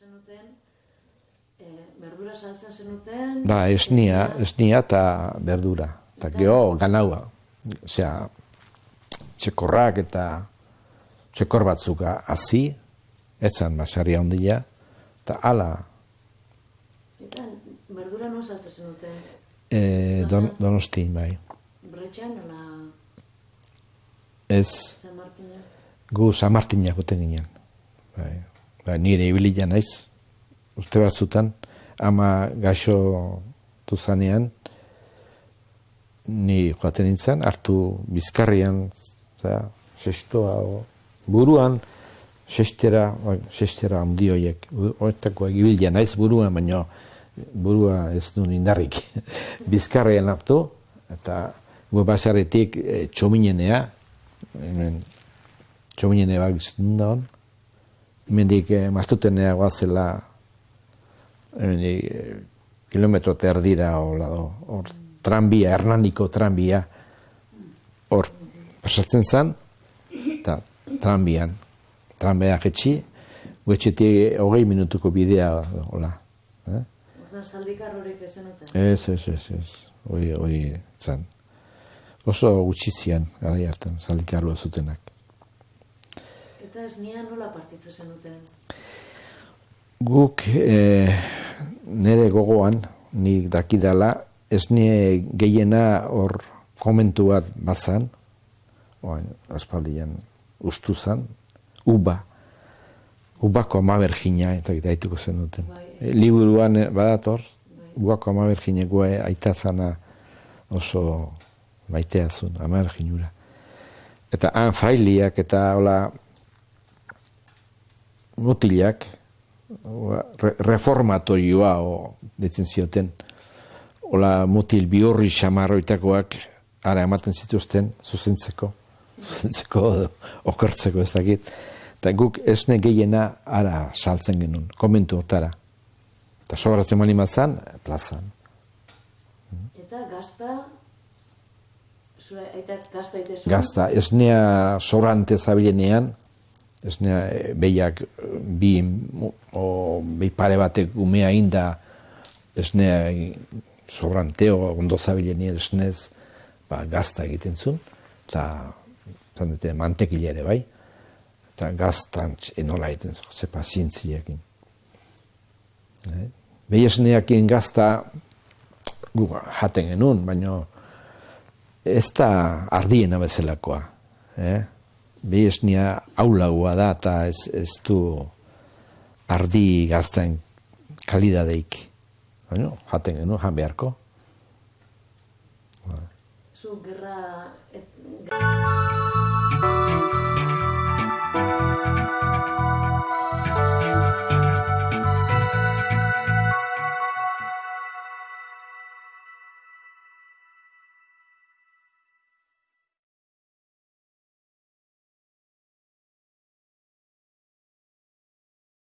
zenuten, eh, berdura saltzen zenuten... Ba, esnia, esnia eta berdura. Eta geho, ganaua. Osea, txekorrak eta txekor batzuka hazi, etzan basarria ondila, eta ala, Eta berdura non saltzen zenuten? e, don, donosti, bai. Bretxan, nola Ez, San Martina? gu San Martinak goten ginen. Bai. Bai, nire ibilia naiz, uste batzutan, ama gaixo duzanean, ni joaten nintzen, hartu bizkarrian, za, sestoa, o, buruan, sestera, oi, sestera handi horiek, horretako ibilia naiz buruan, baina burua ez du indarrik. bizkarrian hartu, eta gu basaretik e, txominenea, hemen txominene bat bizitun da hon, hemendik e, martutenea guazela, hemendik e, kilometro eta erdira, hola do, hor tranbia, hernaniko tranbia, hor pasatzen zen, eta tranbian, tranbia jetxi, guetxetik hogei minutuko bidea, hola. Eh? Saldikar horik ez? Ez, ez, ez, hori, hori zen. Oso gutxi zian, gara hartan, saldikarua zutenak. Eta ez nian nola partitzen zenuten? Guk e, nire gogoan, nik dakidala, ez nire gehiena hor komentu bat bazan, oain, aspaldian ustu zan, uba, ubako amabergina, eta daituko zen duten. Bai. E, liburuan eh, badator, ubako amabergina goe aitzazana oso maitea zuen, amaberginura. Eta han frailiak eta hola mutilak, Oa, re, reformatorioa o ditzen zioten. Ola mutil bihorri xamarroitakoak ara ematen zituzten zuzentzeko. Zuzentzeko edo okertzeko ez dakit. Eta guk esne gehiena ara saltzen genuen, komentu otara. Eta sobratzen mani mazan, plazan. Eta gazta, zure aitak gazta ite? Gazta, esnea sobrante zabilenean, esnea eh, behiak eh, bi, o, bi pare batek umea inda esnea sobranteo ondo zabilenean esnez ba, gazta egiten zuen, eta zan dute mantekile ere bai, eta gaztan enola egiten zuen, ze pazientziakin. Eh? Behi esneakin gazta gu jaten genuen, baina ez da ardiena bezalakoa. Eh? Behi esnea aulagoa da eta ez, ez du ardi gazten kalidadeik. Baina jaten genuen, jan beharko. Zu gerra... Et,